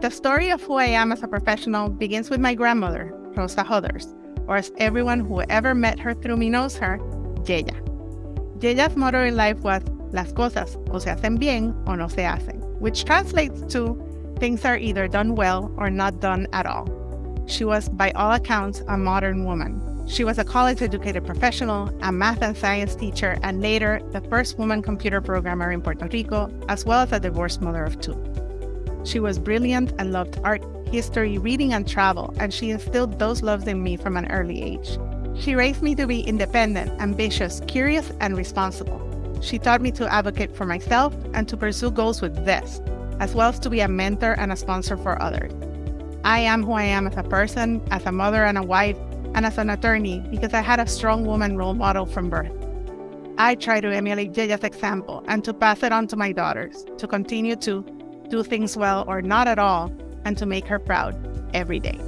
The story of who I am as a professional begins with my grandmother, Rosa Hoders, or as everyone who ever met her through me knows her, Yeya. Yeya's motto in life was, Las cosas o se hacen bien o no se hacen, which translates to, things are either done well or not done at all. She was, by all accounts, a modern woman. She was a college educated professional, a math and science teacher, and later the first woman computer programmer in Puerto Rico, as well as a divorced mother of two. She was brilliant and loved art, history, reading, and travel, and she instilled those loves in me from an early age. She raised me to be independent, ambitious, curious, and responsible. She taught me to advocate for myself and to pursue goals with zest, as well as to be a mentor and a sponsor for others. I am who I am as a person, as a mother and a wife, and as an attorney because I had a strong woman role model from birth. I try to emulate Yeya's example and to pass it on to my daughters to continue to do things well or not at all and to make her proud every day.